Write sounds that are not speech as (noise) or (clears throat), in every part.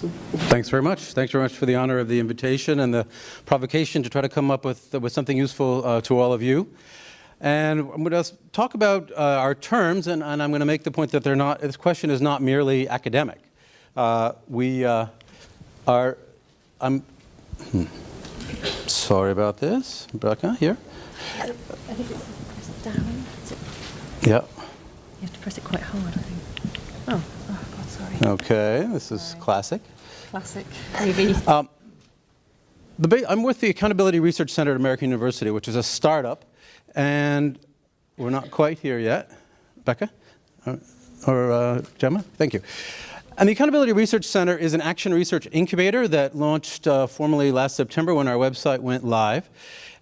Thanks very much. Thanks very much for the honor of the invitation and the provocation to try to come up with, with something useful uh, to all of you. And I'm going to talk about uh, our terms, and, and, I'm going to make the point that they're not, this question is not merely academic. Uh, we uh, are, I'm, hmm, sorry about this, Rebecca, here. I think it's down. Yeah. You have to press it quite hard, I think. Oh. Okay, this is classic. Classic, maybe. Um, I'm with the Accountability Research Center at American University, which is a startup, and we're not quite here yet. Becca? Or, or uh, Gemma? Thank you. And the Accountability Research Center is an action research incubator that launched uh, formally last September when our website went live.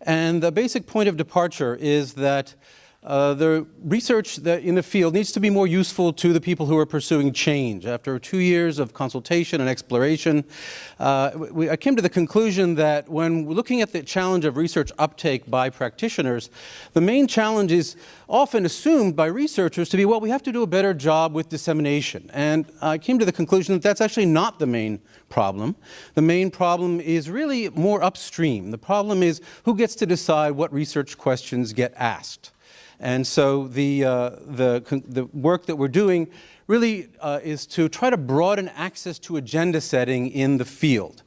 And the basic point of departure is that uh, the research in the field needs to be more useful to the people who are pursuing change. After two years of consultation and exploration, uh, we, I came to the conclusion that when looking at the challenge of research uptake by practitioners, the main challenge is often assumed by researchers to be, well, we have to do a better job with dissemination. And I came to the conclusion that that's actually not the main problem. The main problem is really more upstream. The problem is who gets to decide what research questions get asked. And so the, uh, the, the work that we're doing really uh, is to try to broaden access to agenda setting in the field.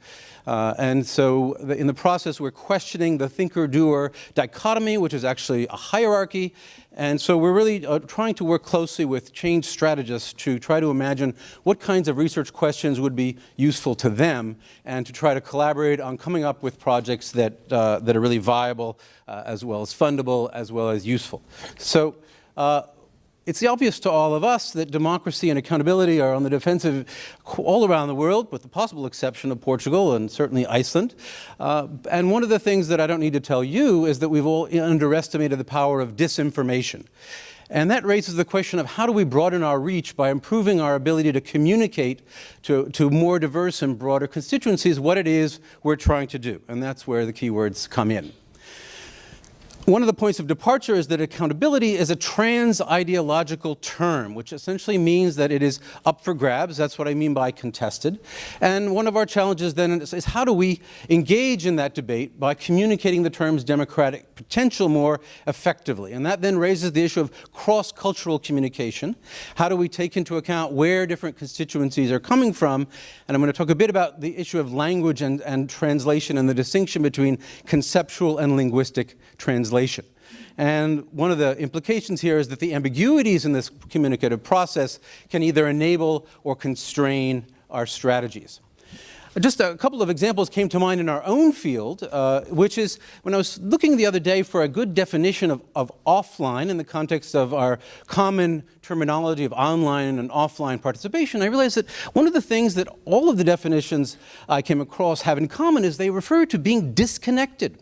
Uh, and so the, in the process, we're questioning the thinker-doer dichotomy, which is actually a hierarchy. And so we're really uh, trying to work closely with change strategists to try to imagine what kinds of research questions would be useful to them and to try to collaborate on coming up with projects that, uh, that are really viable uh, as well as fundable as well as useful. So uh, it's obvious to all of us that democracy and accountability are on the defensive all around the world, with the possible exception of Portugal and certainly Iceland. Uh, and one of the things that I don't need to tell you is that we've all underestimated the power of disinformation. And that raises the question of how do we broaden our reach by improving our ability to communicate to, to more diverse and broader constituencies what it is we're trying to do. And that's where the keywords come in. One of the points of departure is that accountability is a trans-ideological term, which essentially means that it is up for grabs. That's what I mean by contested. And one of our challenges then is, is how do we engage in that debate by communicating the term's democratic potential more effectively? And that then raises the issue of cross-cultural communication. How do we take into account where different constituencies are coming from? And I'm going to talk a bit about the issue of language and, and translation and the distinction between conceptual and linguistic translation translation. And one of the implications here is that the ambiguities in this communicative process can either enable or constrain our strategies. Just a couple of examples came to mind in our own field, uh, which is when I was looking the other day for a good definition of, of, offline in the context of our common terminology of online and offline participation, I realized that one of the things that all of the definitions I came across have in common is they refer to being disconnected.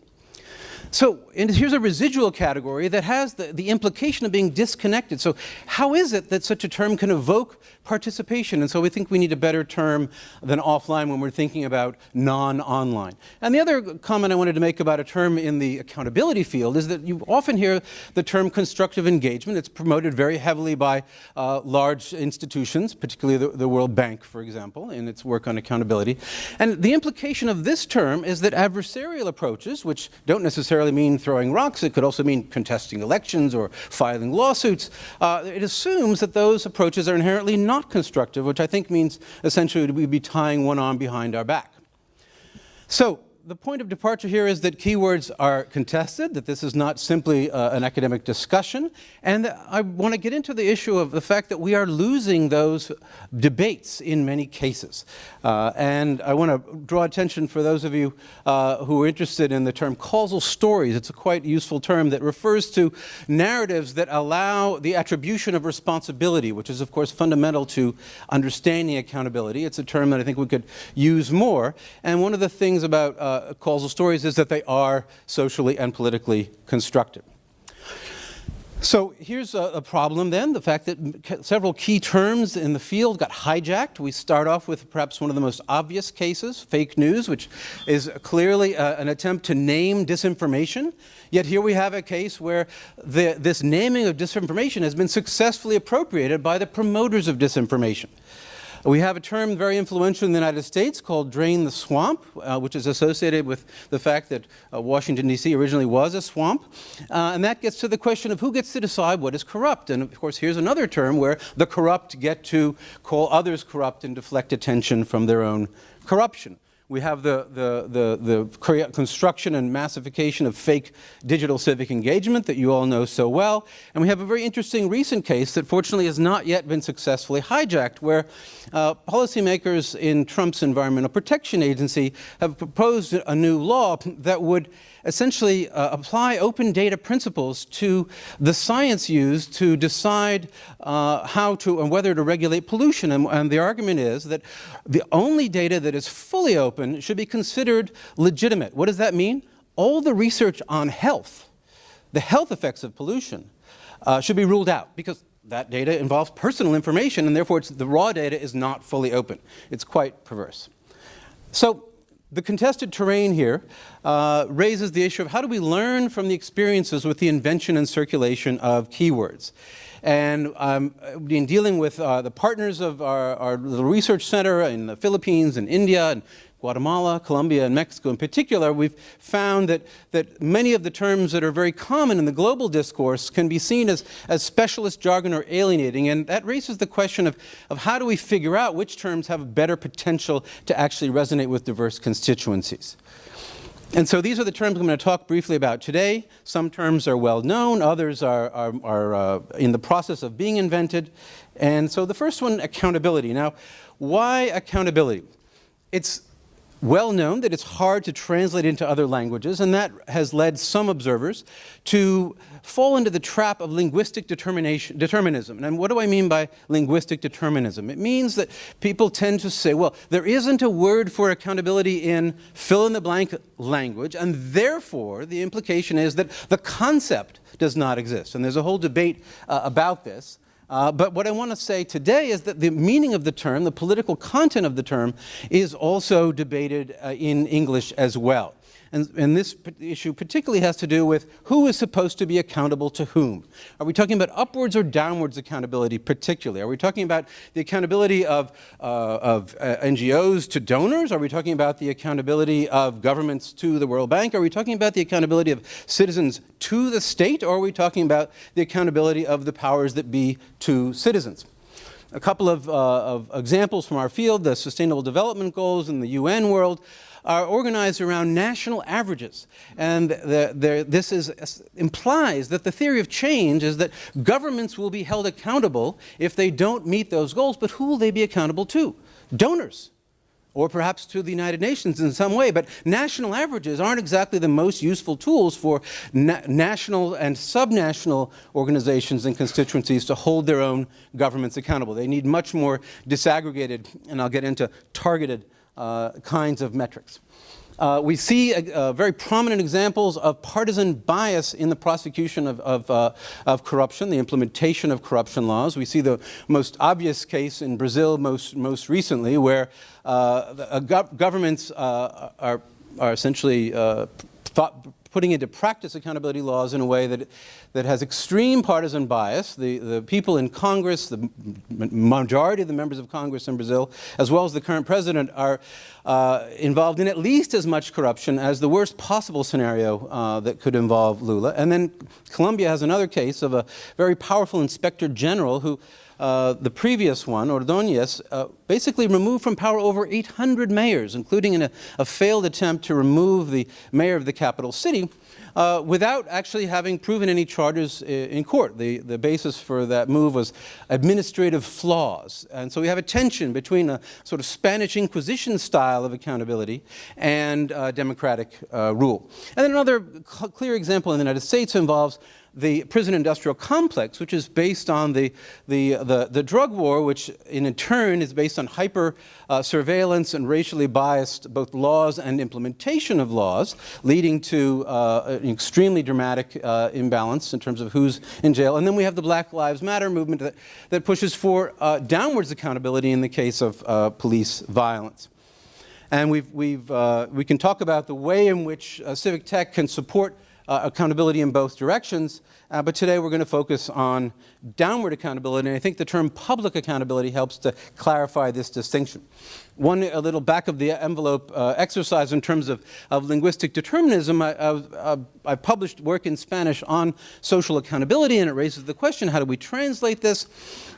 So here's a residual category that has the, the implication of being disconnected. So how is it that such a term can evoke participation? And so we think we need a better term than offline when we're thinking about non-online. And the other comment I wanted to make about a term in the accountability field is that you often hear the term constructive engagement. It's promoted very heavily by uh, large institutions, particularly the, the World Bank, for example, in its work on accountability. And the implication of this term is that adversarial approaches, which don't necessarily mean throwing rocks. It could also mean contesting elections or filing lawsuits. Uh, it assumes that those approaches are inherently not constructive, which I think means essentially we'd be tying one arm behind our back. So the point of departure here is that keywords are contested, that this is not simply uh, an academic discussion, and I want to get into the issue of the fact that we are losing those debates in many cases. Uh, and I want to draw attention for those of you uh, who are interested in the term causal stories. It's a quite useful term that refers to narratives that allow the attribution of responsibility, which is of course fundamental to understanding accountability. It's a term that I think we could use more. And one of the things about uh, causal stories is that they are socially and politically constructed. So here's a, a, problem then, the fact that several key terms in the field got hijacked. We start off with perhaps one of the most obvious cases, fake news, which is clearly uh, an attempt to name disinformation. Yet here we have a case where the, this naming of disinformation has been successfully appropriated by the promoters of disinformation. We have a term very influential in the United States called drain the swamp, uh, which is associated with the fact that uh, Washington, D.C. originally was a swamp. Uh, and that gets to the question of who gets to decide what is corrupt. And of course, here's another term where the corrupt get to call others corrupt and deflect attention from their own corruption. We have the, the, the, the, construction and massification of fake digital civic engagement that you all know so well. And we have a very interesting recent case that fortunately has not yet been successfully hijacked, where uh, policymakers in Trump's Environmental Protection Agency have proposed a new law that would essentially uh, apply open data principles to the science used to decide uh, how to and whether to regulate pollution. And, and, the argument is that the only data that is fully open should be considered legitimate. What does that mean? All the research on health, the health effects of pollution, uh, should be ruled out because that data involves personal information and therefore the raw data is not fully open. It's quite perverse. So the contested terrain here uh, raises the issue of how do we learn from the experiences with the invention and circulation of keywords. And um, in dealing with uh, the partners of our, our research center in the Philippines and India and Guatemala, Colombia, and Mexico in particular, we've found that, that many of the terms that are very common in the global discourse can be seen as, as specialist jargon or alienating, and that raises the question of, of how do we figure out which terms have a better potential to actually resonate with diverse constituencies. And so these are the terms I'm going to talk briefly about today. Some terms are well known, others are, are, are uh, in the process of being invented. And so the first one, accountability. Now, why accountability? It's well known that it's hard to translate into other languages, and that has led some observers to fall into the trap of linguistic determinism. And what do I mean by linguistic determinism? It means that people tend to say, well, there isn't a word for accountability in fill-in-the-blank language, and therefore the implication is that the concept does not exist. And there's a whole debate uh, about this. Uh, but what I want to say today is that the meaning of the term, the political content of the term, is also debated uh, in English as well. And, and, this issue particularly has to do with who is supposed to be accountable to whom. Are we talking about upwards or downwards accountability particularly? Are we talking about the accountability of, uh, of uh, NGOs to donors? Are we talking about the accountability of governments to the World Bank? Are we talking about the accountability of citizens to the state? Or are we talking about the accountability of the powers that be to citizens? A couple of, uh, of examples from our field, the Sustainable Development Goals in the UN world, are organized around national averages. And the, the, this is, implies that the theory of change is that governments will be held accountable if they don't meet those goals, but who will they be accountable to? Donors or perhaps to the United Nations in some way. But national averages aren't exactly the most useful tools for na national and subnational organizations and constituencies to hold their own governments accountable. They need much more disaggregated, and I'll get into targeted kinds of metrics. Uh, we see uh, uh, very prominent examples of partisan bias in the prosecution of, of, uh, of, corruption, the implementation of corruption laws. We see the most obvious case in Brazil most, most recently where uh, gov governments uh, are, are essentially thought, putting into practice accountability laws in a way that, that has extreme partisan bias. The, the people in Congress, the majority of the members of Congress in Brazil, as well as the current president, are uh, involved in at least as much corruption as the worst possible scenario uh, that could involve Lula. And then Colombia has another case of a very powerful inspector general who uh, the previous one, Ordóñez, uh, basically removed from power over 800 mayors, including in a, a failed attempt to remove the mayor of the capital city, uh, without actually having proven any charges in court. The, the basis for that move was administrative flaws. And so we have a tension between a sort of Spanish Inquisition style of accountability and uh, democratic uh, rule. And then another clear example in the United States involves the prison industrial complex, which is based on the, the, the, the drug war, which in turn is based on hyper uh, surveillance and racially biased both laws and implementation of laws, leading to uh, an extremely dramatic uh, imbalance in terms of who's in jail. And then we have the Black Lives Matter movement that, that pushes for uh, downwards accountability in the case of uh, police violence. And we've, we've, uh, we can talk about the way in which civic tech can support uh, accountability in both directions. Uh, but today we're going to focus on downward accountability, and I think the term public accountability helps to clarify this distinction. One a little back of the envelope uh, exercise in terms of, of linguistic determinism, I, I, I, published work in Spanish on social accountability, and it raises the question, how do we translate this?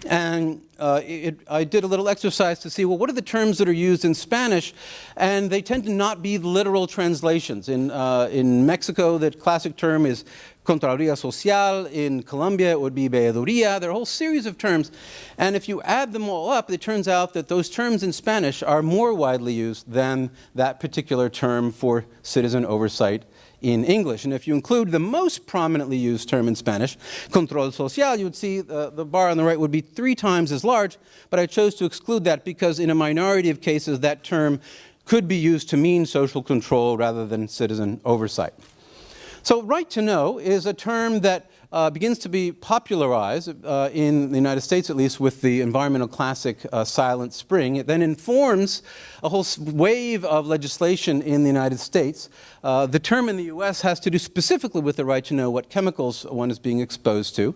And uh, it, I did a little exercise to see, well, what are the terms that are used in Spanish? And they tend to not be literal translations. In, uh, in Mexico, the classic term is Contraloría Social. In Colombia, it would be Veeduría. There are a whole series of terms. And if you add them all up, it turns out that those terms in Spanish are more widely used than that particular term for citizen oversight in English. And if you include the most prominently used term in Spanish, control social, you would see the bar on the right would be three times as large, but I chose to exclude that because in a minority of cases that term could be used to mean social control rather than citizen oversight. So right to know is a term that uh, begins to be popularized uh, in the United States, at least with the environmental classic uh, Silent Spring. It then informs a whole wave of legislation in the United States. Uh, the term in the U.S. has to do specifically with the right to know what chemicals one is being exposed to.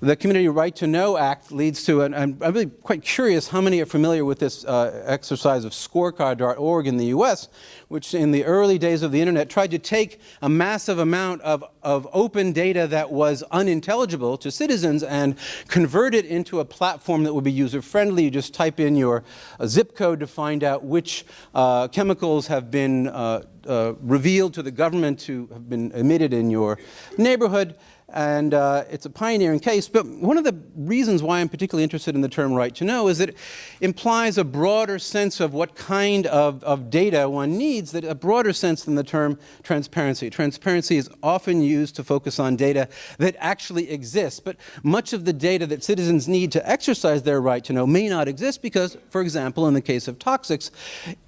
The Community Right to Know Act leads to, and I'm really quite curious how many are familiar with this uh, exercise of scorecard.org in the U.S., which in the early days of the internet tried to take a massive amount of, of open data that was unintelligible to citizens and convert it into a platform that would be user-friendly. You just type in your uh, zip code to find out which uh, chemicals have been uh, revealed to the government to have been emitted in your neighborhood and uh, it's a pioneering case. But one of the reasons why I'm particularly interested in the term right to know is that it implies a broader sense of what kind of, of data one needs, that a broader sense than the term transparency. Transparency is often used to focus on data that actually exists, but much of the data that citizens need to exercise their right to know may not exist because, for example, in the case of toxics,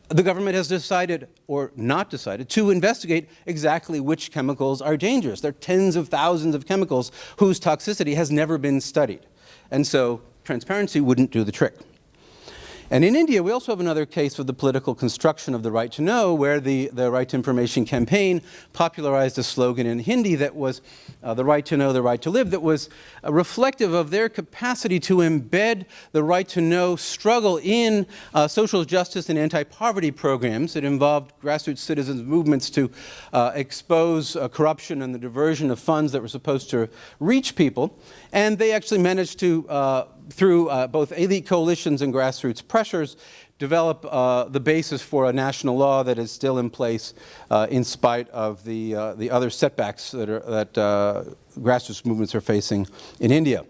the government has decided, or not decided, to investigate exactly which chemicals are dangerous. There are tens of thousands of chemicals whose toxicity has never been studied. And so transparency wouldn't do the trick. And in India, we also have another case of the political construction of the right to know, where the, the Right to Information campaign popularized a slogan in Hindi that was uh, the right to know, the right to live, that was uh, reflective of their capacity to embed the right to know struggle in uh, social justice and anti-poverty programs. It involved grassroots citizens movements to uh, expose uh, corruption and the diversion of funds that were supposed to reach people. And they actually managed to uh, through uh, both elite coalitions and grassroots pressures, develop uh, the basis for a national law that is still in place uh, in spite of the, uh, the other setbacks that, are, that uh, grassroots movements are facing in India.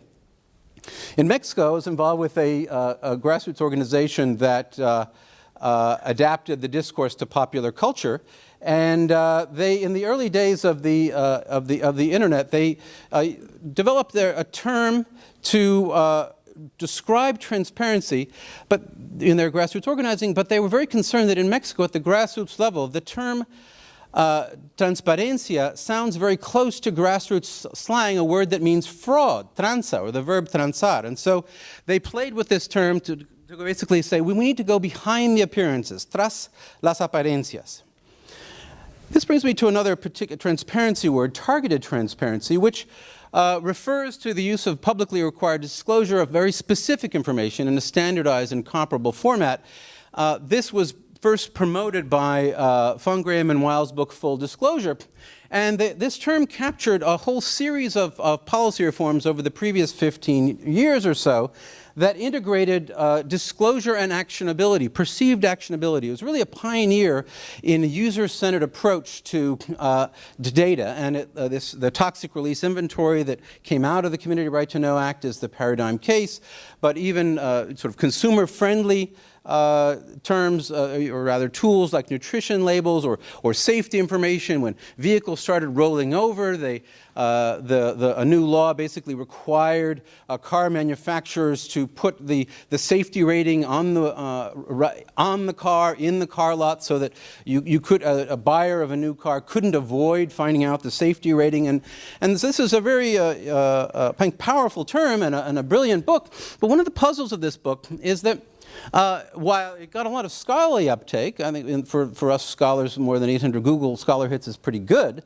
In Mexico, I was involved with a, uh, a grassroots organization that adapted the discourse to popular culture and uh, they, in the early days of the, uh, of the, of the internet, they uh, developed their, a term to describe transparency but in their grassroots organizing, but they were very concerned that in Mexico at the grassroots level, the term uh, transparencia sounds very close to grassroots slang, a word that means fraud, tranza, or the verb transar. And so they played with this term to, to basically say, we need to go behind the appearances, tras las apariencias. This brings me to another particular transparency word, targeted transparency, which uh, refers to the use of publicly required disclosure of very specific information in a standardized and comparable format. Uh, this was first promoted by uh, Graham and Weil's book Full Disclosure. And this term captured a whole series of, of, policy reforms over the previous 15 years or so that integrated uh, disclosure and actionability, perceived actionability. It was really a pioneer in a user-centered approach to, uh, to data. And it, uh, this, the toxic release inventory that came out of the Community Right to Know Act is the paradigm case, but even uh, sort of consumer-friendly uh, terms, uh, or rather tools like nutrition labels or, or safety information. When vehicles started rolling over, they, uh, the, the, a new law basically required uh, car manufacturers to put the, the safety rating on the, uh, on the car, in the car lot, so that you, you could, a, a, buyer of a new car couldn't avoid finding out the safety rating. And, and this is a very uh, powerful term and a, and a brilliant book. But one of the puzzles of this book is that uh, while it got a lot of scholarly uptake, I think for, for us scholars, more than 800 Google Scholar hits is pretty good,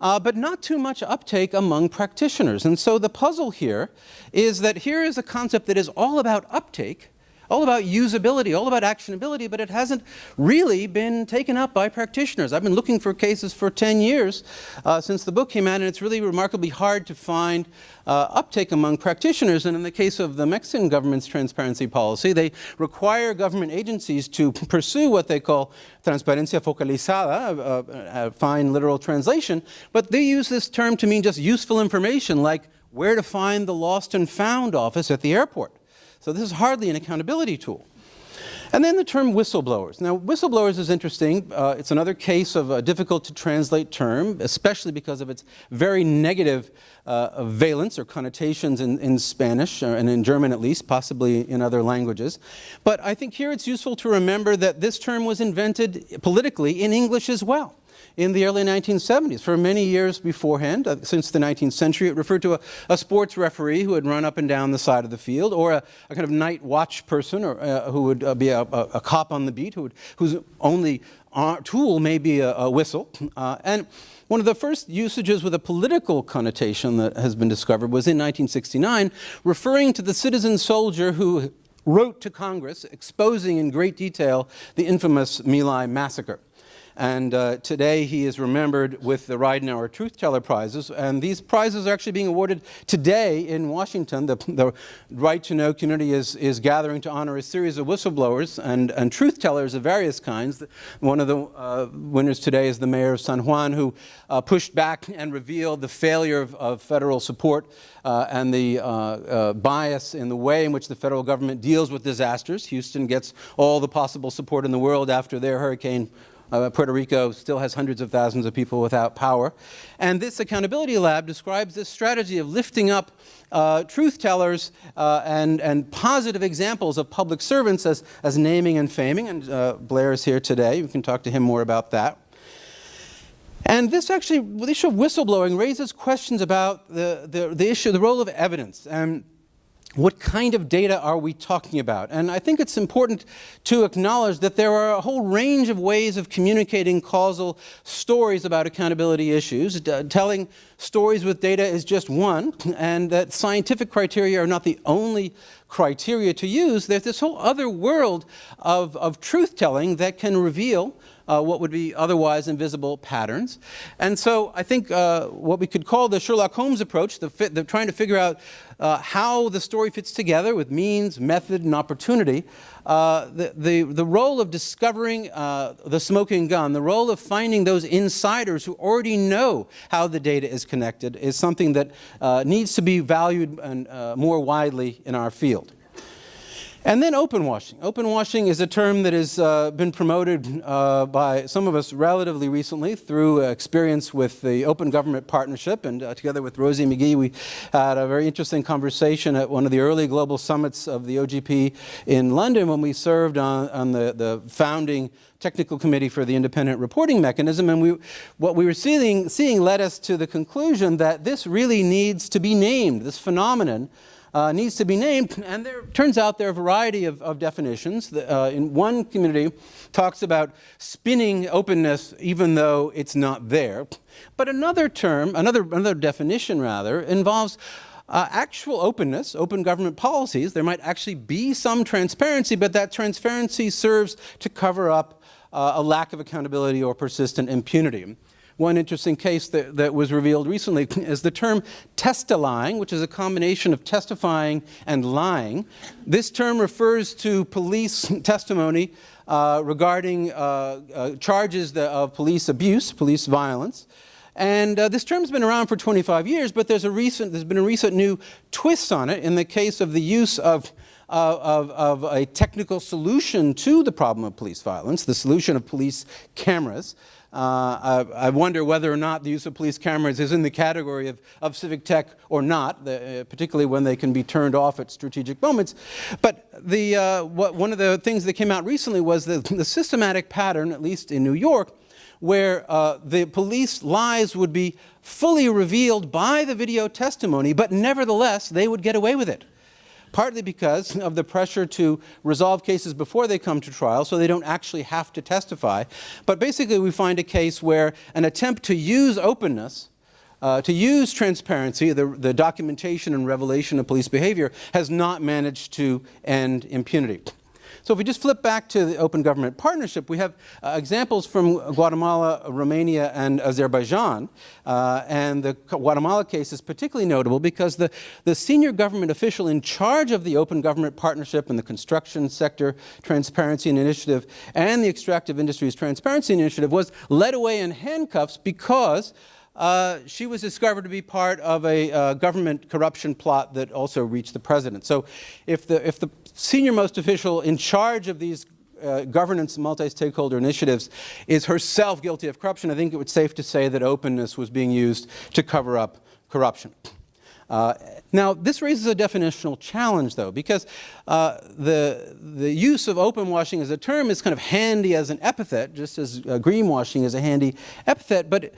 uh, but not too much uptake among practitioners. And so the puzzle here is that here is a concept that is all about uptake, all about usability, all about actionability, but it hasn't really been taken up by practitioners. I've been looking for cases for 10 years uh, since the book came out, and it's really remarkably hard to find uh, uptake among practitioners. And in the case of the Mexican government's transparency policy, they require government agencies to (laughs) pursue what they call transparencia focalizada, a, a fine literal translation, but they use this term to mean just useful information like where to find the lost and found office at the airport. So this is hardly an accountability tool. And then the term whistleblowers. Now, whistleblowers is interesting. Uh, it's another case of a difficult to translate term, especially because of its very negative uh, valence or connotations in, in Spanish, uh, and in German at least, possibly in other languages. But I think here it's useful to remember that this term was invented politically in English as well in the early 1970s. For many years beforehand, uh, since the 19th century, it referred to a, a, sports referee who would run up and down the side of the field, or a, a kind of night watch person, or uh, who would uh, be a, cop on the beat, who would, whose only uh, tool may be a, whistle. Uh, and one of the first usages with a political connotation that has been discovered was in 1969, referring to the citizen soldier who wrote to Congress exposing in great detail the infamous My Lai massacre. And uh, today he is remembered with the Ridenhour Truth Teller Prizes. And these prizes are actually being awarded today in Washington. The, the Right to Know community is, is gathering to honor a series of whistleblowers and, and truth tellers of various kinds. One of the uh, winners today is the mayor of San Juan, who uh, pushed back and revealed the failure of, of federal support uh, and the uh, uh, bias in the way in which the federal government deals with disasters. Houston gets all the possible support in the world after their hurricane uh, Puerto Rico still has hundreds of thousands of people without power. And this accountability lab describes this strategy of lifting up uh, truth tellers uh, and, and positive examples of public servants as, as naming and faming. And uh, Blair is here today. We can talk to him more about that. And this actually, the issue of whistleblowing raises questions about the, the, the issue, the role of evidence. And what kind of data are we talking about? And I think it's important to acknowledge that there are a whole range of ways of communicating causal stories about accountability issues. telling stories with data is just one, and that scientific criteria are not the only criteria to use. There's this whole other world of, of truth-telling that can reveal uh, what would be otherwise invisible patterns. And so I think uh, what we could call the Sherlock Holmes approach, the, fit, the trying to figure out uh, how the story fits together with means, method, and opportunity, uh, the, the, the role of discovering uh, the smoking gun, the role of finding those insiders who already know how the data is connected is something that uh, needs to be valued and, more widely in our field. And then open washing. Open washing is a term that has uh, been promoted uh, by some of us relatively recently through experience with the Open Government Partnership. And uh, together with Rosie McGee, we had a very interesting conversation at one of the early global summits of the OGP in London when we served on, on the, the founding technical committee for the independent reporting mechanism. And we, what we were seeing, seeing led us to the conclusion that this really needs to be named, this phenomenon uh, needs to be named. And there turns out there are a variety of, of definitions. Uh, in one community talks about spinning openness even though it's not there. But another term, another, another definition rather, involves uh, actual openness, open government policies. There might actually be some transparency, but that transparency serves to cover up uh, a lack of accountability or persistent impunity. One interesting case that, that was revealed recently (clears throat) is the term testilying, which is a combination of testifying and lying. This term refers to police (laughs) testimony uh, regarding uh, uh, charges of police abuse, police violence. And uh, this term's been around for 25 years, but there's, a recent, there's been a recent new twist on it in the case of the use of uh, of, of, a technical solution to the problem of police violence, the solution of police cameras. Uh, I, I, wonder whether or not the use of police cameras is in the category of, of civic tech or not, the, uh, particularly when they can be turned off at strategic moments. But the, uh, what, one of the things that came out recently was the, the systematic pattern, at least in New York, where uh, the police lies would be fully revealed by the video testimony, but nevertheless, they would get away with it. Partly because (laughs) of the pressure to resolve cases before they come to trial so they don't actually have to testify. But basically we find a case where an attempt to use openness uh, to use transparency, the, the documentation and revelation of police behavior, has not managed to end impunity. So if we just flip back to the Open Government Partnership, we have uh, examples from Guatemala, Romania, and Azerbaijan. Uh, and the Guatemala case is particularly notable because the, the senior government official in charge of the Open Government Partnership and the Construction Sector Transparency and Initiative and the Extractive Industries Transparency Initiative was led away in handcuffs because uh, she was discovered to be part of a uh, government corruption plot that also reached the president. So if the, if the senior most official in charge of these uh, governance multi-stakeholder initiatives is herself guilty of corruption, I think it would safe to say that openness was being used to cover up corruption. Uh, now, this raises a definitional challenge, though, because uh, the, the use of open washing as a term is kind of handy as an epithet, just as uh, greenwashing is a handy epithet, but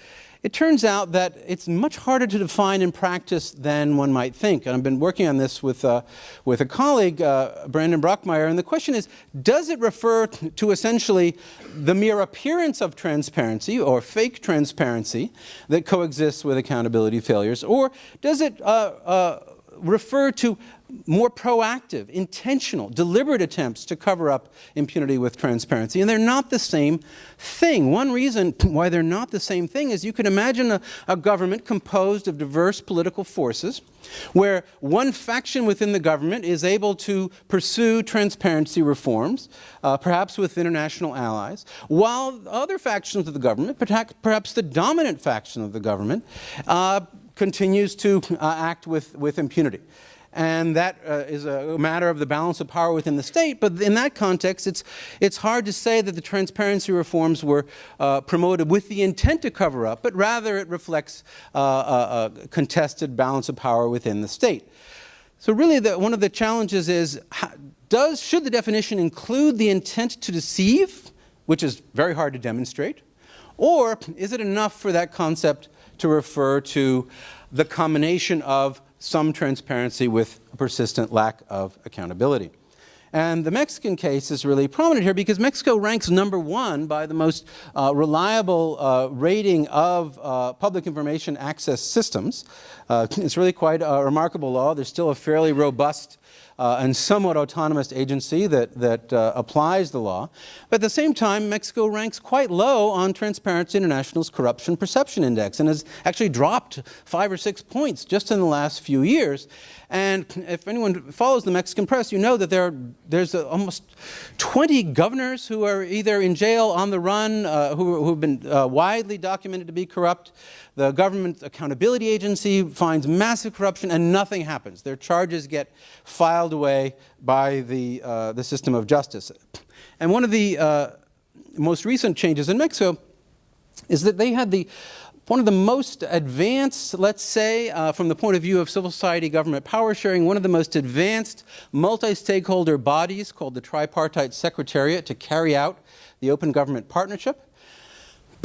it, turns out that it's much harder to define in practice than one might think. And I've been working on this with, uh, with a colleague, uh, Brandon Brockmyer, and the question is, does it refer to essentially the mere appearance of transparency or fake transparency that coexists with accountability failures, or does it uh, uh refer to more proactive, intentional, deliberate attempts to cover up impunity with transparency. And they're not the same thing. One reason (clears throat) why they're not the same thing is you can imagine a, a government composed of diverse political forces where one faction within the government is able to pursue transparency reforms, uh, perhaps with international allies, while other factions of the government, perhaps the dominant faction of the government, uh, continues to uh, act with, with impunity and that uh, is a matter of the balance of power within the state. But in that context, it's, it's hard to say that the transparency reforms were uh, promoted with the intent to cover up, but rather it reflects uh, a, a, contested balance of power within the state. So really, the, one of the challenges is, does, should the definition include the intent to deceive, which is very hard to demonstrate, or is it enough for that concept to refer to the combination of some transparency with a persistent lack of accountability. And the Mexican case is really prominent here because Mexico ranks number one by the most uh, reliable uh, rating of uh, public information access systems. Uh, (laughs) it's really quite a remarkable law. There's still a fairly robust uh, and somewhat autonomous agency that, that uh, applies the law. But at the same time, Mexico ranks quite low on Transparency International's Corruption Perception Index and has actually dropped five or six points just in the last few years. And if anyone follows the Mexican press, you know that there are, there's a, almost 20 governors who are either in jail, on the run, uh, who, have been uh, widely documented to be corrupt. The Government Accountability Agency finds massive corruption and nothing happens. Their charges get filed away by the, uh, the system of justice. And one of the uh, most recent changes in Mexico is that they had the one of the most advanced, let's say, uh, from the point of view of civil society government power sharing, one of the most advanced multi-stakeholder bodies called the Tripartite Secretariat to carry out the Open Government Partnership.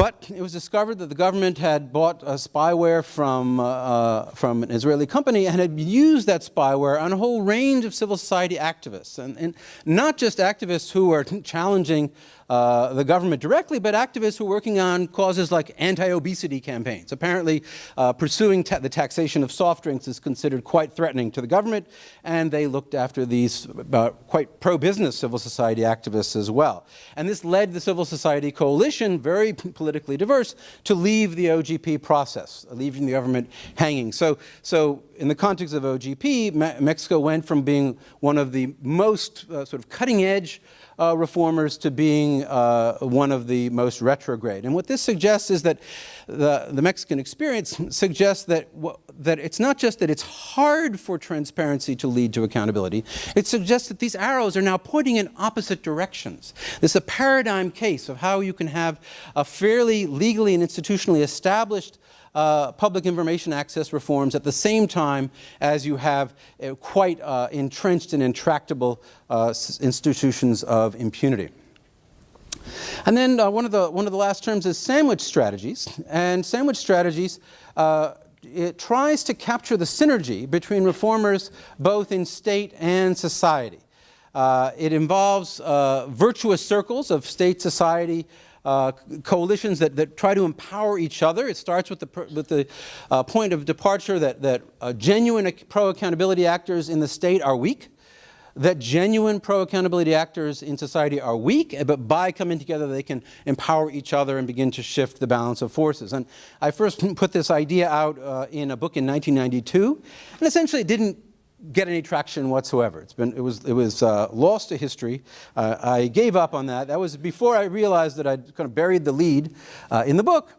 But it was discovered that the government had bought a spyware from, uh, uh, from an Israeli company and had used that spyware on a whole range of civil society activists. And, and not just activists who are challenging uh, the government directly, but activists who are working on causes like anti-obesity campaigns. Apparently, uh, pursuing ta the taxation of soft drinks is considered quite threatening to the government, and they looked after these uh, quite pro-business civil society activists as well. And this led the civil society coalition, very politically diverse, to leave the OGP process, leaving the government hanging. So, so in the context of OGP, Me Mexico went from being one of the most uh, sort of cutting edge uh, reformers to being uh, one of the most retrograde. And what this suggests is that the, the Mexican experience suggests that, that it's not just that it's hard for transparency to lead to accountability, it suggests that these arrows are now pointing in opposite directions. This is a paradigm case of how you can have a fairly legally and institutionally established uh, public information access reforms at the same time as you have uh, quite uh, entrenched and intractable uh, institutions of impunity. And then one, of the, one of the last terms is sandwich strategies. And sandwich strategies it tries to capture the synergy between reformers both in state and society. Uh, it involves uh, virtuous circles of state society uh, coalitions that, that try to empower each other. It starts with the, with the uh, point of departure that, that uh, genuine pro-accountability actors in the state are weak, that genuine pro-accountability actors in society are weak, but by coming together they can empower each other and begin to shift the balance of forces. And I first (laughs) put this idea out uh, in a book in 1992, and essentially it didn't get any traction whatsoever. It's been, it was, it was uh, lost to history. Uh, I gave up on that. That was before I realized that I'd kind of buried the lead uh, in the book.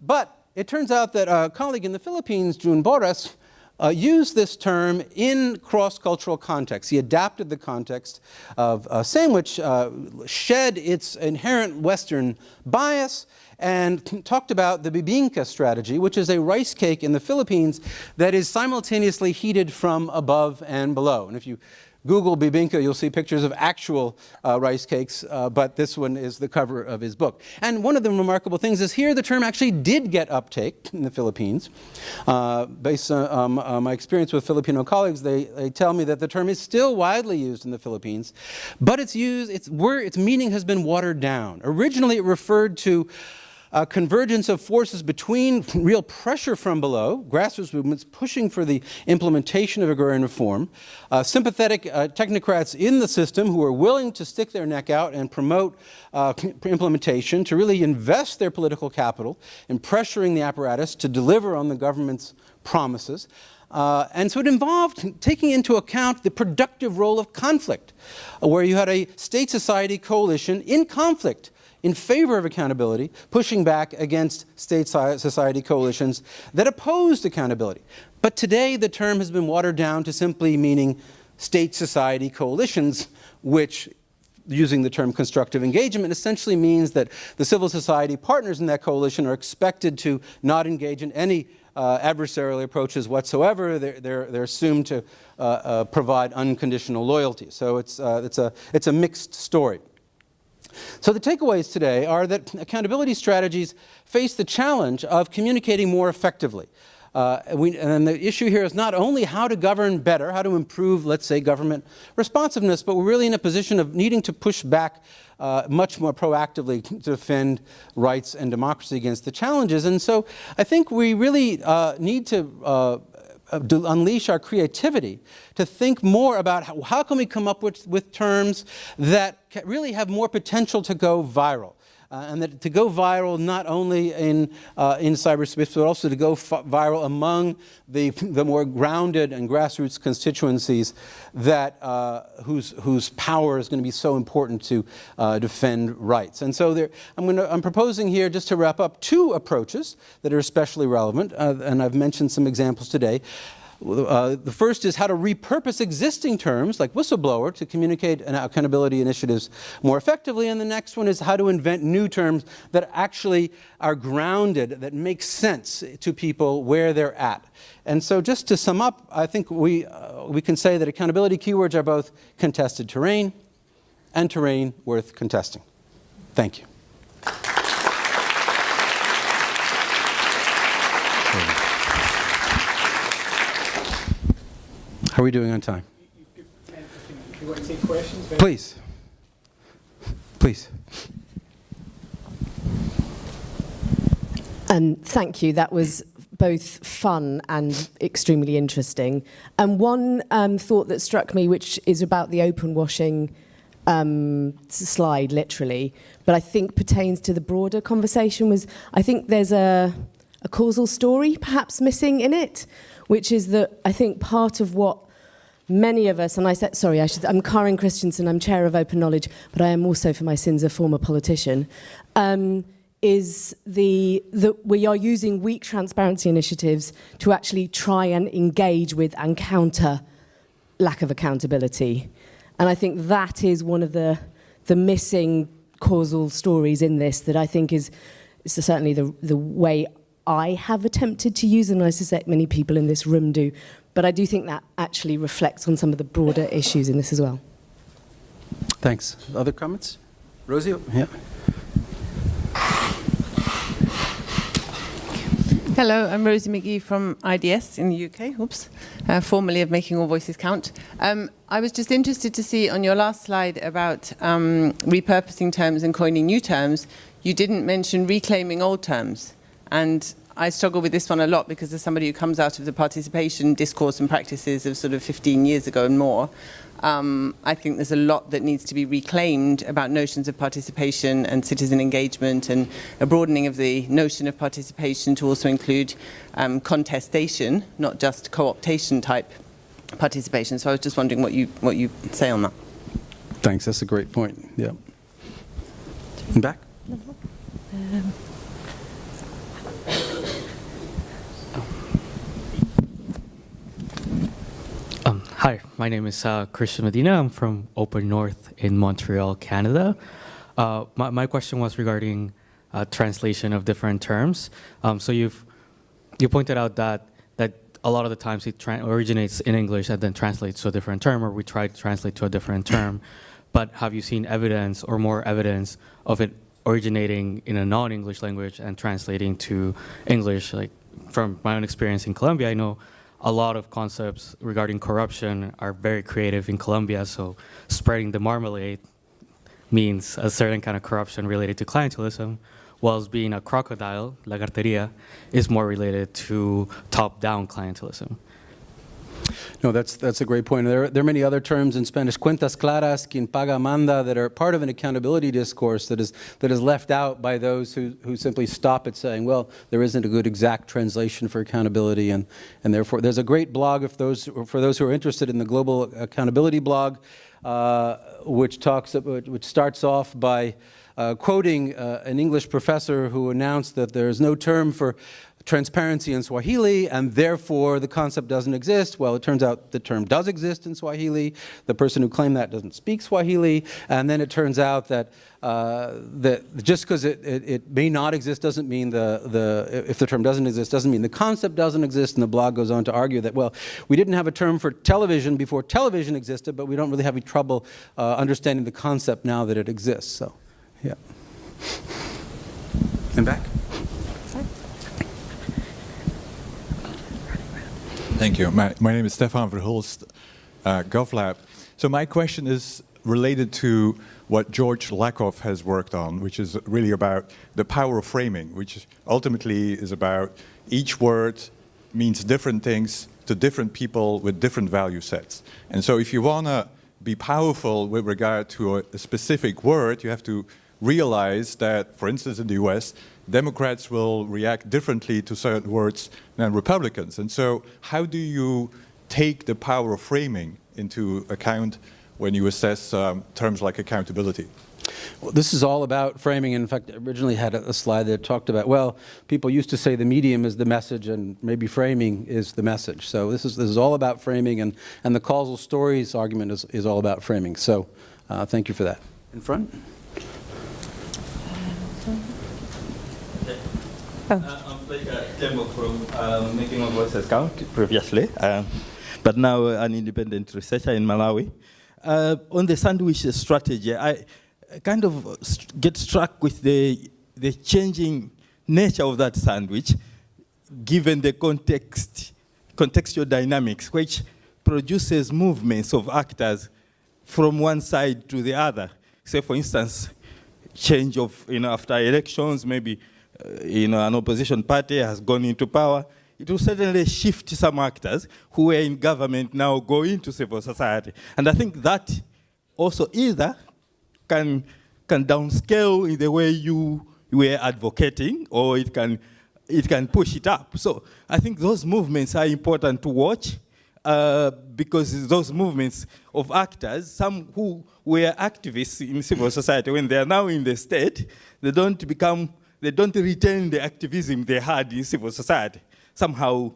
But it turns out that a colleague in the Philippines, Jun Borras, uh, used this term in cross-cultural context. He adapted the context of a sandwich, uh, shed its inherent Western bias, and talked about the bibingka strategy, which is a rice cake in the Philippines that is simultaneously heated from above and below. And if you Google bibingka, you'll see pictures of actual uh, rice cakes, uh, but this one is the cover of his book. And one of the remarkable things is here the term actually did get uptake in the Philippines. Uh, based on um, uh, my experience with Filipino colleagues, they, they tell me that the term is still widely used in the Philippines, but its use, its, word, its meaning has been watered down. Originally it referred to convergence of forces between (laughs) real pressure from below, grassroots movements pushing for the implementation of agrarian reform, uh, sympathetic uh, technocrats in the system who are willing to stick their neck out and promote uh, (laughs) implementation, to really invest their political capital in pressuring the apparatus to deliver on the government's promises. Uh, and so it involved taking into account the productive role of conflict, uh, where you had a state society coalition in conflict in favor of accountability, pushing back against state society coalitions that opposed accountability. But today the term has been watered down to simply meaning state society coalitions, which using the term constructive engagement essentially means that the civil society partners in that coalition are expected to not engage in any uh, adversarial approaches whatsoever. They're, they're, they're assumed to uh, uh, provide unconditional loyalty. So it's, uh, it's, a, it's a mixed story. So the takeaways today are that accountability strategies face the challenge of communicating more effectively. Uh, we, and the issue here is not only how to govern better, how to improve, let's say, government responsiveness, but we're really in a position of needing to push back uh, much more proactively (laughs) to defend rights and democracy against the challenges. And so I think we really uh, need to uh, Uh, to unleash our creativity, to think more about how, how can we come up with, with terms that really have more potential to go viral. Uh, and that to go viral not only in, uh, in cyberspace, but also to go viral among the, the more grounded and grassroots constituencies that, uh, whose, whose power is going to be so important to uh, defend rights. And so there, I'm, gonna, I'm proposing here, just to wrap up, two approaches that are especially relevant, uh, and I've mentioned some examples today. Uh, the first is how to repurpose existing terms like whistleblower to communicate accountability initiatives more effectively. And the next one is how to invent new terms that actually are grounded, that make sense to people where they're at. And so just to sum up, I think we, uh, we can say that accountability keywords are both contested terrain and terrain worth contesting. Thank you. How are we doing on time? You want to take questions? Please. Please. Um, thank you. That was both fun and extremely interesting. And one um, thought that struck me, which is about the open washing um, slide, literally, but I think pertains to the broader conversation, was I think there's a, a causal story perhaps missing in it, which is that I think part of what many of us, and I said, sorry, I should, I'm Karin Christiansen, I'm chair of Open Knowledge, but I am also, for my sins, a former politician, um, is the, that we are using weak transparency initiatives to actually try and engage with and counter lack of accountability. And I think that is one of the, the missing causal stories in this that I think is, is certainly the, the way I have attempted to use, and I suspect many people in this room do, but I do think that actually reflects on some of the broader issues in this as well. Thanks. Other comments? Rosie? Yeah. Hello, I'm Rosie McGee from IDS in the UK, oops, uh, formerly of Making All Voices Count. Um, I was just interested to see on your last slide about um, repurposing terms and coining new terms, you didn't mention reclaiming old terms. And I struggle with this one a lot because as somebody who comes out of the participation discourse and practices of sort of 15 years ago and more, um, I think there's a lot that needs to be reclaimed about notions of participation and citizen engagement and a broadening of the notion of participation to also include um, contestation, not just co-optation type participation. So I was just wondering what you, what you say on that. Thanks, that's a great point. Yeah. In back? Um, hi, my name is uh, Christian Medina. I'm from Open North in Montreal, Canada. Uh, my, my question was regarding uh, translation of different terms. Um, so you've you pointed out that that a lot of the times it originates in English and then translates to a different term, or we try to translate to a different term. (laughs) But have you seen evidence or more evidence of it originating in a non-English language and translating to English? Like from my own experience in Colombia, I know a lot of concepts regarding corruption are very creative in Colombia, so spreading the marmalade means a certain kind of corruption related to clientelism, whilst being a crocodile, la lagarteria, is more related to top-down clientelism. No, that's, that's a great point. There, there are many other terms in Spanish, cuentas claras, quien paga manda, that are part of an accountability discourse that is, that is left out by those who, who simply stop at saying, well, there isn't a good exact translation for accountability, and, and therefore there's a great blog if those, for those who are interested in the Global Accountability blog, uh, which, talks, which starts off by uh, quoting uh, an English professor who announced that there's no term for transparency in Swahili, and therefore the concept doesn't exist. Well, it turns out the term does exist in Swahili. The person who claimed that doesn't speak Swahili, and then it turns out that uh, that just because it, it, it, may not exist doesn't mean the, the, if the term doesn't exist, doesn't mean the concept doesn't exist, and the blog goes on to argue that, well, we didn't have a term for television before television existed, but we don't really have any trouble uh, understanding the concept now that it exists, so, yeah. And back? Thank you. My, my name is Stefan Verhulst, uh, GovLab. So my question is related to what George Lakoff has worked on, which is really about the power of framing, which ultimately is about each word means different things to different people with different value sets. And so if you want to be powerful with regard to a, a specific word, you have to realize that, for instance, in the US, Democrats will react differently to certain words than Republicans. And so how do you take the power of framing into account when you assess um, terms like accountability? Well, this is all about framing. In fact, I originally had a, a, slide that talked about, well, people used to say the medium is the message and maybe framing is the message. So this is, this is all about framing and, and the causal stories argument is, is all about framing. So uh, thank you for that. In front? Oh. Uh, a demo from uh, Making Voices Count previously, uh, but now an independent researcher in Malawi. Uh, on the sandwich strategy, I kind of get struck with the, the changing nature of that sandwich, given the context, contextual dynamics, which produces movements of actors from one side to the other. Say, for instance, change of, you know, after elections, maybe uh, you know, an opposition party has gone into power, it will certainly shift some actors who were in government now go into civil society. And I think that also either can, can downscale in the way you were advocating or it can, it can push it up. So I think those movements are important to watch uh, because those movements of actors, some who were activists in civil society, when they are now in the state, they don't become they don't retain the activism they had in civil society. Somehow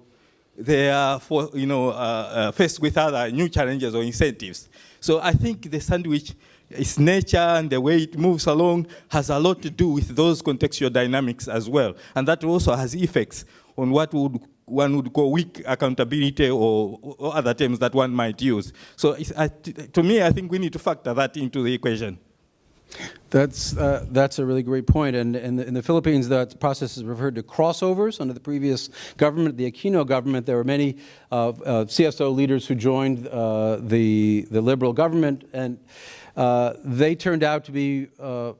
they are for, you know, uh, uh, faced with other new challenges or incentives. So I think the sandwich, its nature and the way it moves along has a lot to do with those contextual dynamics as well. And that also has effects on what would one would call weak accountability or, or other terms that one might use. So to me, I think we need to factor that into the equation. That's, uh, that's a really great point. And in the, in the Philippines, that process is referred to crossovers. Under the previous government, the Aquino government, there were many uh, uh, CSO leaders who joined uh, the, the liberal government, and uh, they turned out to be uh,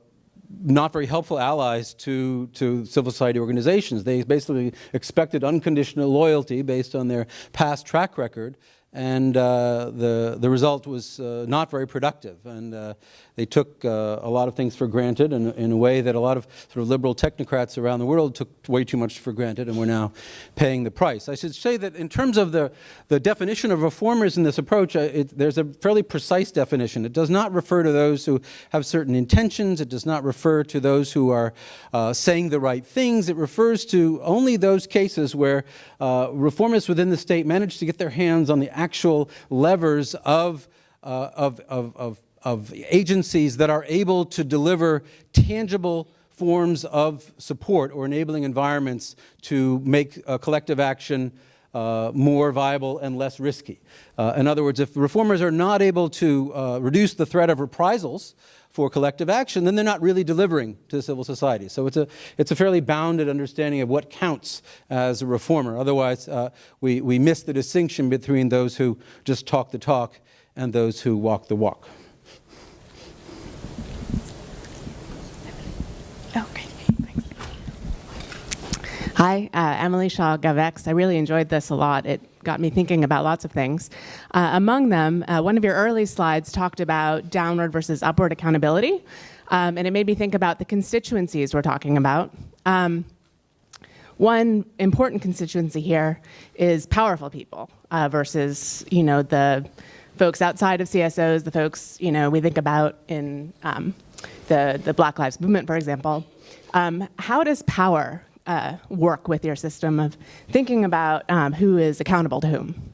not very helpful allies to, to civil society organizations. They basically expected unconditional loyalty based on their past track record, and uh, the, the result was uh, not very productive. And uh, they took uh, a lot of things for granted in, in a way that a lot of sort of liberal technocrats around the world took way too much for granted, and we're now paying the price. I should say that in terms of the, the definition of reformers in this approach, uh, it, there's a fairly precise definition. It does not refer to those who have certain intentions. It does not refer to those who are uh, saying the right things. It refers to only those cases where uh, reformists within the state manage to get their hands on the actual levers of, uh, of, of, of, of agencies that are able to deliver tangible forms of support or enabling environments to make uh, collective action uh, more viable and less risky. Uh, in other words, if reformers are not able to uh, reduce the threat of reprisals for collective action, then they're not really delivering to civil society. So it's a, it's a fairly bounded understanding of what counts as a reformer. Otherwise, uh, we, we miss the distinction between those who just talk the talk and those who walk the walk. Okay, thanks. Hi, uh, Emily Shaw Gavex. I really enjoyed this a lot. It got me thinking about lots of things. Uh, among them, uh, one of your early slides talked about downward versus upward accountability, um, and it made me think about the constituencies we're talking about. Um, one important constituency here is powerful people uh, versus, you know, the folks outside of CSOs, the folks, you know, we think about in um, the, the Black Lives Movement, for example. Um, how does power uh, work with your system of thinking about um, who is accountable to whom?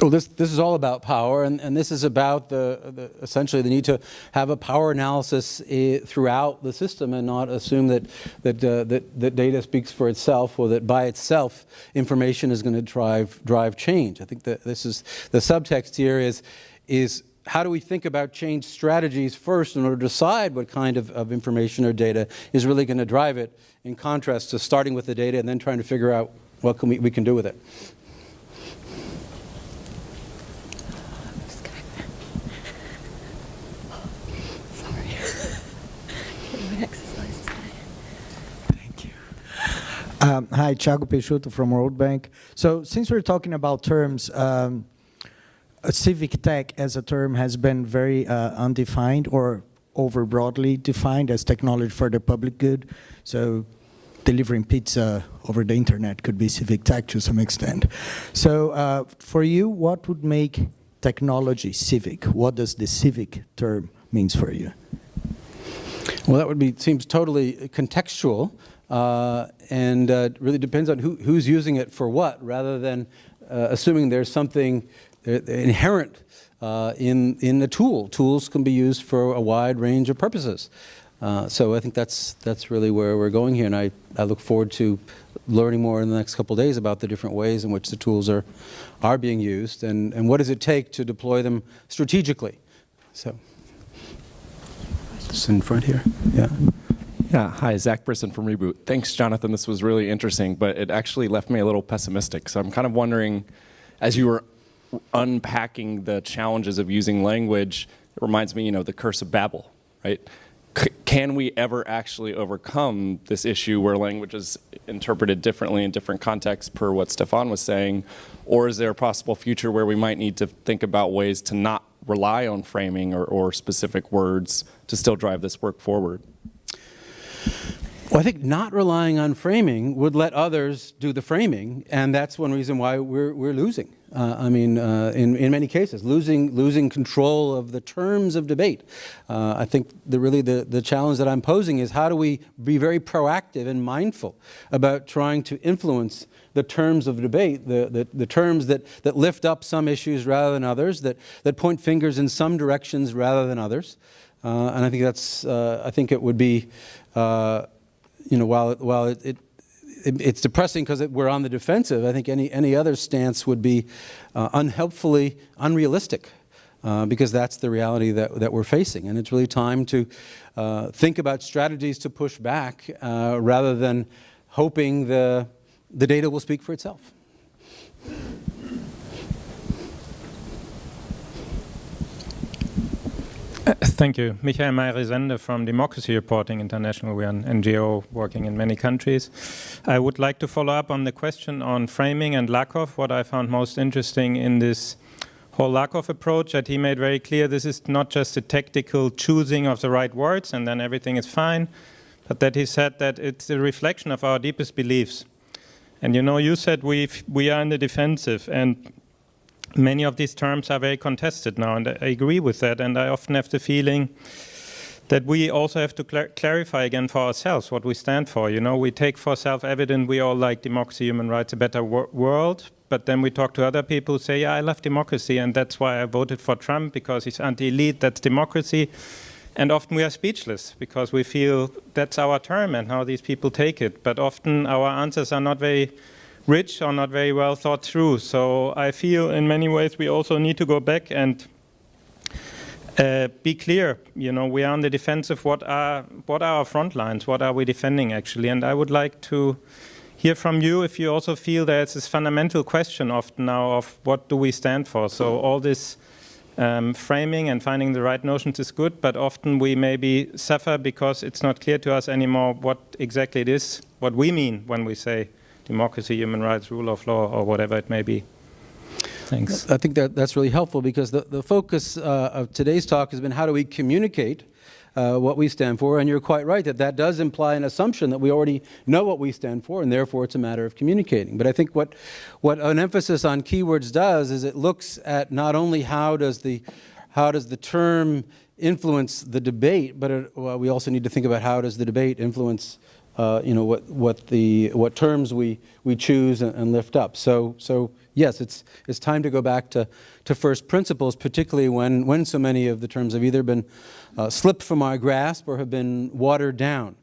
Well, this, this is all about power, and, and this is about the, the essentially the need to have a power analysis eh, throughout the system and not assume that, that, uh, that, that data speaks for itself or that by itself information is going to drive, drive change. I think that this is the subtext here is, is how do we think about change strategies first in order to decide what kind of, of information or data is really going to drive it in contrast to starting with the data and then trying to figure out what can we, we can do with it. (laughs) Um, hi, Thiago Peixoto from World Bank. So since we're talking about terms, um, civic tech as a term has been very uh, undefined or over broadly defined as technology for the public good. So delivering pizza over the internet could be civic tech to some extent. So uh, for you, what would make technology civic? What does the civic term means for you? Well, that would be seems totally contextual, uh, and uh, really depends on who, who's using it for what, rather than uh, assuming there's something uh, inherent uh, in in the tool. Tools can be used for a wide range of purposes. Uh, so I think that's that's really where we're going here, and I, I look forward to learning more in the next couple days about the different ways in which the tools are are being used, and and what does it take to deploy them strategically. So. Just in front here. Yeah. Yeah, hi, Zach Brisson from Reboot. Thanks, Jonathan. This was really interesting, but it actually left me a little pessimistic. So I'm kind of wondering, as you were unpacking the challenges of using language, it reminds me, you know, the curse of Babel, right? C can we ever actually overcome this issue where language is interpreted differently in different contexts per what Stefan was saying? Or is there a possible future where we might need to think about ways to not rely on framing or, or specific words to still drive this work forward? Well, I think not relying on framing would let others do the framing, and that's one reason why we're, we're losing. Uh, I mean, uh, in, in many cases, losing, losing control of the terms of debate. Uh, I think the, really the, the challenge that I'm posing is how do we be very proactive and mindful about trying to influence the terms of debate, the, the, the, terms that, that lift up some issues rather than others, that, that point fingers in some directions rather than others. Uh, and I think that's, uh, I think it would be, uh, you know, while, while it, it it's depressing because we're on the defensive. I think any, any other stance would be uh, unhelpfully unrealistic. uh, because that's the reality that, that we're facing. And it's really time to uh, think about strategies to push back uh, rather than hoping the, the data will speak for itself. Thank you. Michael Meyer from Democracy Reporting International. We are an NGO working in many countries. I would like to follow up on the question on framing and Lakoff. What I found most interesting in this whole Lakoff approach that he made very clear this is not just a tactical choosing of the right words and then everything is fine, but that he said that it's a reflection of our deepest beliefs. And you know, you said we we are in the defensive and many of these terms are very contested now, and I agree with that. And I often have the feeling that we also have to cl clarify again for ourselves what we stand for. You know, we take for self-evident we all like democracy, human rights, a better wor world, but then we talk to other people who say, yeah, I love democracy, and that's why I voted for Trump, because he's anti-elite, that's democracy. And often we are speechless because we feel that's our term and how these people take it. But often our answers are not very rich or not very well thought through. So I feel in many ways we also need to go back and uh, be clear. You know, we are on the defensive. What are what are our front lines? What are we defending actually? And I would like to hear from you if you also feel there's this fundamental question often now of what do we stand for. So all this um, framing and finding the right notions is good, but often we maybe suffer because it's not clear to us anymore what exactly it is, what we mean when we say democracy, human rights, rule of law, or whatever it may be. Thanks. I think that that's really helpful because the, the focus uh, of today's talk has been how do we communicate uh, what we stand for, and you're quite right that that does imply an assumption that we already know what we stand for, and therefore it's a matter of communicating. But I think what, what an emphasis on keywords does is it looks at not only how does the, how does the term influence the debate, but it, well, we also need to think about how does the debate influence uh, you know, what, what, the, what terms we, we choose and, and, lift up. So, so yes, it's, it's time to go back to, to first principles, particularly when, when so many of the terms have either been uh, slipped from our grasp or have been watered down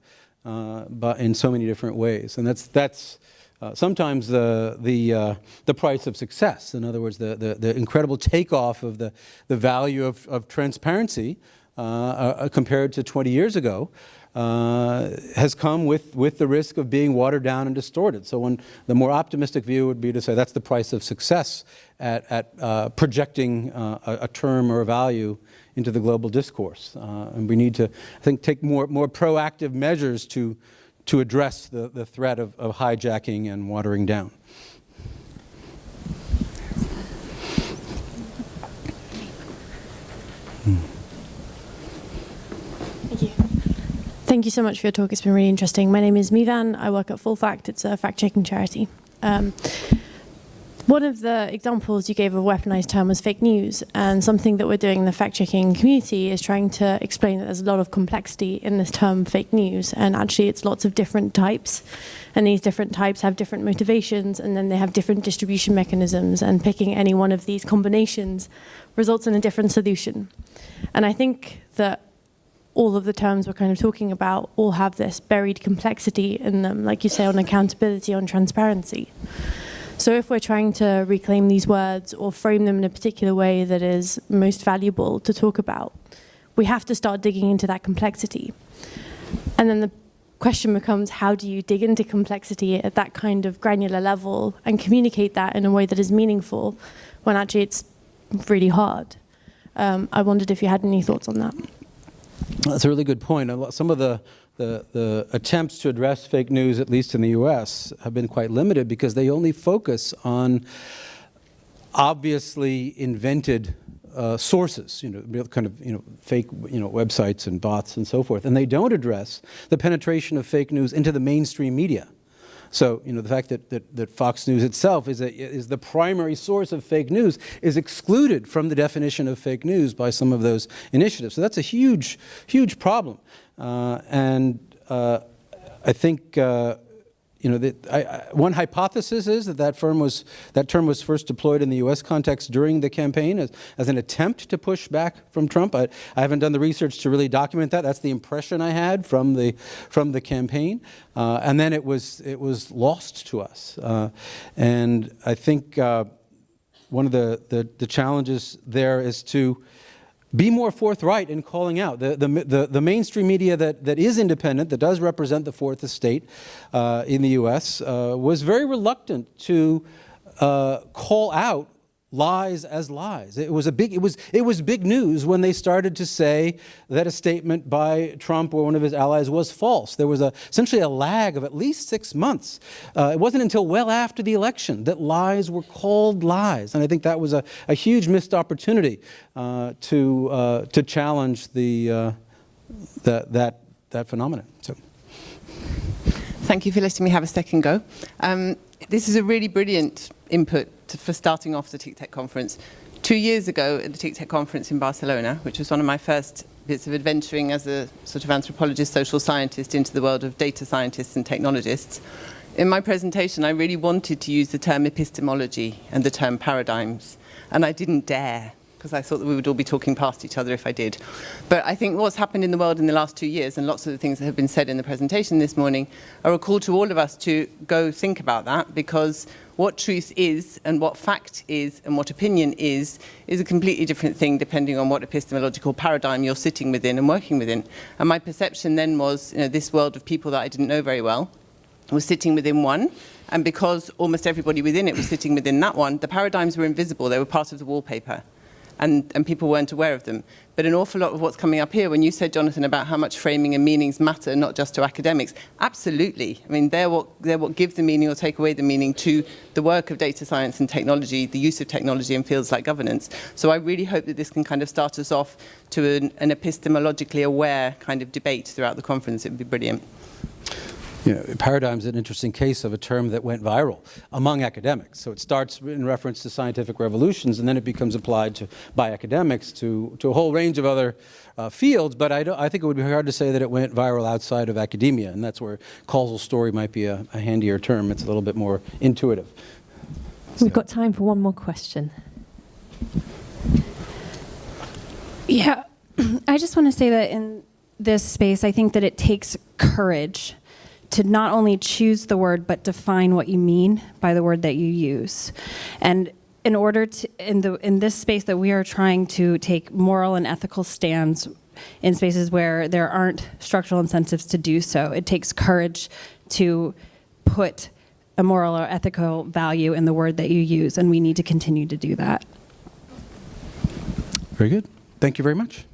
uh, but in so many different ways. And that's, that's uh, sometimes the, the, uh, the price of success. In other words, the, the, the incredible takeoff of the, the value of, of transparency uh, compared to 20 years ago uh, has come with, with the risk of being watered down and distorted. So when the more optimistic view would be to say that's the price of success at, at uh, projecting uh, a, a, term or a value into the global discourse. Uh, and we need to, I think, take more, more proactive measures to, to address the, the threat of, of hijacking and watering down. Thank you so much for your talk. It's been really interesting. My name is Mevan. I work at Full Fact. It's a fact-checking charity. Um, one of the examples you gave of a weaponized term was fake news, and something that we're doing in the fact-checking community is trying to explain that there's a lot of complexity in this term fake news, and actually it's lots of different types, and these different types have different motivations, and then they have different distribution mechanisms, and picking any one of these combinations results in a different solution. And I think that all of the terms we're kind of talking about all have this buried complexity in them, like you say, on accountability, on transparency. So if we're trying to reclaim these words or frame them in a particular way that is most valuable to talk about, we have to start digging into that complexity. And then the question becomes, how do you dig into complexity at that kind of granular level and communicate that in a way that is meaningful when actually it's really hard? Um, I wondered if you had any thoughts on that. That's a really good point. Some of the, the, the, attempts to address fake news, at least in the US, have been quite limited because they only focus on obviously invented uh, sources, you know, kind of, you know, fake, you know, websites and bots and so forth. And they don't address the penetration of fake news into the mainstream media. So, you know, the fact that, that, that Fox News itself is, a, is the primary source of fake news is excluded from the definition of fake news by some of those initiatives. So that's a huge, huge problem. Uh, and uh, I think uh, you know, the, I, I, one hypothesis is that that, firm was, that term was first deployed in the U.S. context during the campaign as, as an attempt to push back from Trump. I, I, haven't done the research to really document that. That's the impression I had from the, from the campaign. Uh, and then it was, it was lost to us. Uh, and I think uh, one of the, the, the challenges there is to be more forthright in calling out. The, the, the, the, mainstream media that, that is independent, that does represent the fourth estate uh, in the US, uh, was very reluctant to uh, call out lies as lies. It was a big, it was, it was big news when they started to say that a statement by Trump or one of his allies was false. There was a, essentially a lag of at least six months. Uh, it wasn't until well after the election that lies were called lies. And I think that was a, a huge missed opportunity uh, to, uh, to challenge the, uh, that, that, that phenomenon. So. Thank you for letting me have a second go. Um, this is a really brilliant input to, for starting off the TICTeC conference. Two years ago at the TICTeC conference in Barcelona, which was one of my first bits of adventuring as a sort of anthropologist, social scientist into the world of data scientists and technologists, in my presentation I really wanted to use the term epistemology and the term paradigms, and I didn't dare because I thought that we would all be talking past each other if I did. But I think what's happened in the world in the last two years, and lots of the things that have been said in the presentation this morning, are a call to all of us to go think about that, because what truth is and what fact is and what opinion is, is a completely different thing depending on what epistemological paradigm you're sitting within and working within. And my perception then was, you know, this world of people that I didn't know very well, was sitting within one, and because almost everybody within it was sitting within that one, the paradigms were invisible, they were part of the wallpaper and, and people weren't aware of them. But an awful lot of what's coming up here, when you said, Jonathan, about how much framing and meanings matter, not just to academics, absolutely. I mean, they're what, they're what give the meaning or take away the meaning to the work of data science and technology, the use of technology in fields like governance. So I really hope that this can kind of start us off to an, an epistemologically aware kind of debate throughout the conference. It would be brilliant you know, paradigm is an interesting case of a term that went viral among academics. So it starts in reference to scientific revolutions, and then it becomes applied to, by academics to, to a whole range of other uh, fields. But I, I, think it would be hard to say that it went viral outside of academia, and that's where causal story might be a, a handier term. It's a little bit more intuitive. We've got time for one more question. Yeah, (clears throat) I just want to say that in this space, I think that it takes courage to not only choose the word, but define what you mean by the word that you use. And in order to, in, the, in this space that we are trying to take moral and ethical stands in spaces where there aren't structural incentives to do so, it takes courage to put a moral or ethical value in the word that you use, and we need to continue to do that. Very good. Thank you very much.